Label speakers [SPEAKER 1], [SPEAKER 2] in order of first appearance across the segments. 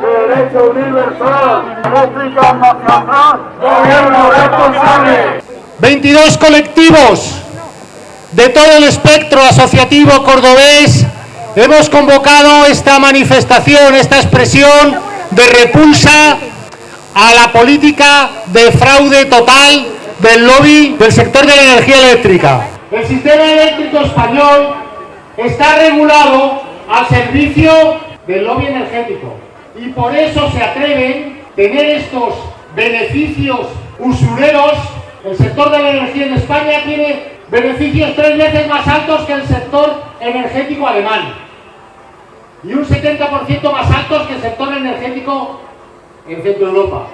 [SPEAKER 1] derecho universal, réplica nacional, gobierno responsable.
[SPEAKER 2] 22 colectivos de todo el espectro asociativo cordobés hemos convocado esta manifestación, esta expresión de repulsa a la política de fraude total del lobby del sector de la energía eléctrica. El sistema eléctrico español está regulado al servicio del lobby energético y por eso se atreven a tener estos beneficios usureros. El sector de la energía en España tiene beneficios tres veces más altos que el sector energético alemán y un 70% más altos que el sector energético en Centro Europa.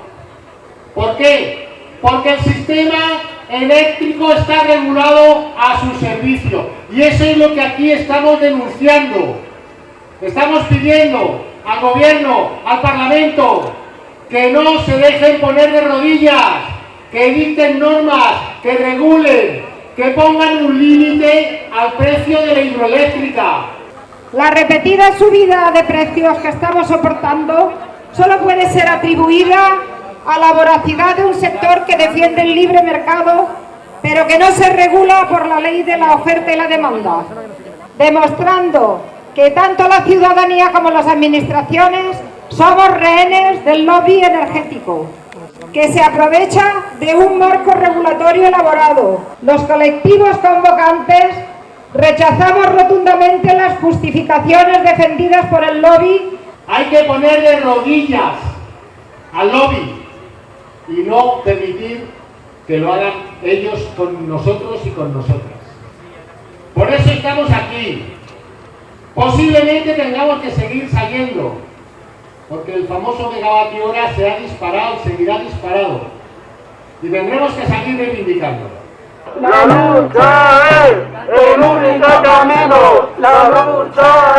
[SPEAKER 2] ¿Por qué? Porque el sistema eléctrico está regulado a su servicio y eso es lo que aquí estamos denunciando. Estamos pidiendo al gobierno, al parlamento, que no se dejen poner de rodillas, que dicten normas, que regulen, que pongan un límite al precio de la hidroeléctrica.
[SPEAKER 3] La repetida subida de precios que estamos soportando solo puede ser atribuida a la voracidad de un sector que defiende el libre mercado, pero que no se regula por la ley de la oferta y la demanda, demostrando que tanto la ciudadanía como las administraciones somos rehenes del lobby energético que se aprovecha de un marco regulatorio elaborado. Los colectivos convocantes rechazamos rotundamente las justificaciones defendidas por el lobby.
[SPEAKER 2] Hay que poner de rodillas al lobby y no permitir que lo hagan ellos con nosotros y con nosotras. Por eso estamos aquí. Posiblemente tengamos que seguir saliendo, porque el famoso megavatio se ha disparado, seguirá disparado. Y tendremos que seguir reivindicándolo.
[SPEAKER 1] La lucha es el único camino, la lucha